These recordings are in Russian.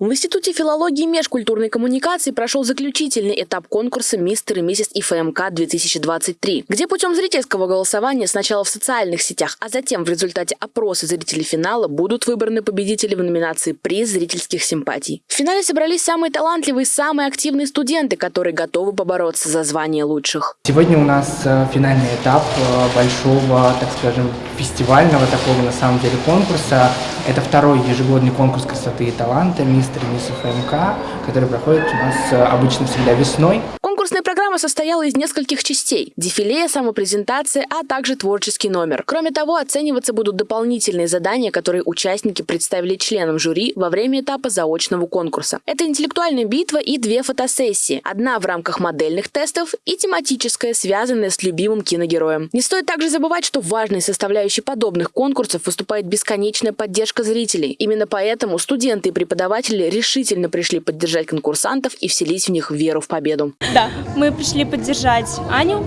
В Институте филологии и межкультурной коммуникации прошел заключительный этап конкурса «Мистер и миссис ИФМК-2023», где путем зрительского голосования сначала в социальных сетях, а затем в результате опроса зрителей финала будут выбраны победители в номинации «Приз зрительских симпатий». В финале собрались самые талантливые, самые активные студенты, которые готовы побороться за звание лучших. Сегодня у нас э, финальный этап э, большого, так скажем, фестивального такого на самом деле конкурса. Это второй ежегодный конкурс красоты и таланта «Мистер мисс ФМК», который проходит у нас э, обычно всегда весной. Конкурсная программа состояла из нескольких частей – дефиле, самопрезентация, а также творческий номер. Кроме того, оцениваться будут дополнительные задания, которые участники представили членам жюри во время этапа заочного конкурса. Это интеллектуальная битва и две фотосессии. Одна в рамках модельных тестов и тематическая, связанная с любимым киногероем. Не стоит также забывать, что важной составляющей подобных конкурсов выступает бесконечная поддержка зрителей. Именно поэтому студенты и преподаватели решительно пришли поддержать конкурсантов и вселить в них веру в победу. Да, мы пришли поддержать Аню.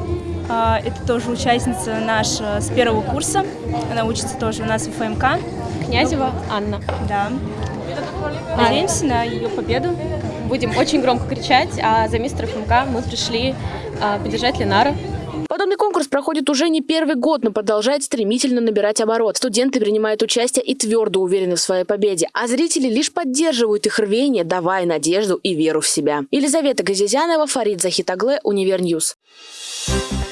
А, Это тоже участница наша с первого курса. Она учится тоже у нас в ФМК. Князева Анна. Да. Надеемся на ее победу. Будем очень громко кричать, а за мистера ФМК мы пришли а, поддержать Ленара. Подобный конкурс проходит уже не первый год, но продолжает стремительно набирать оборот. Студенты принимают участие и твердо уверены в своей победе, а зрители лишь поддерживают их рвение, давая надежду и веру в себя. Елизавета Газизянова, Фарид Захитагле, Univer News. Thank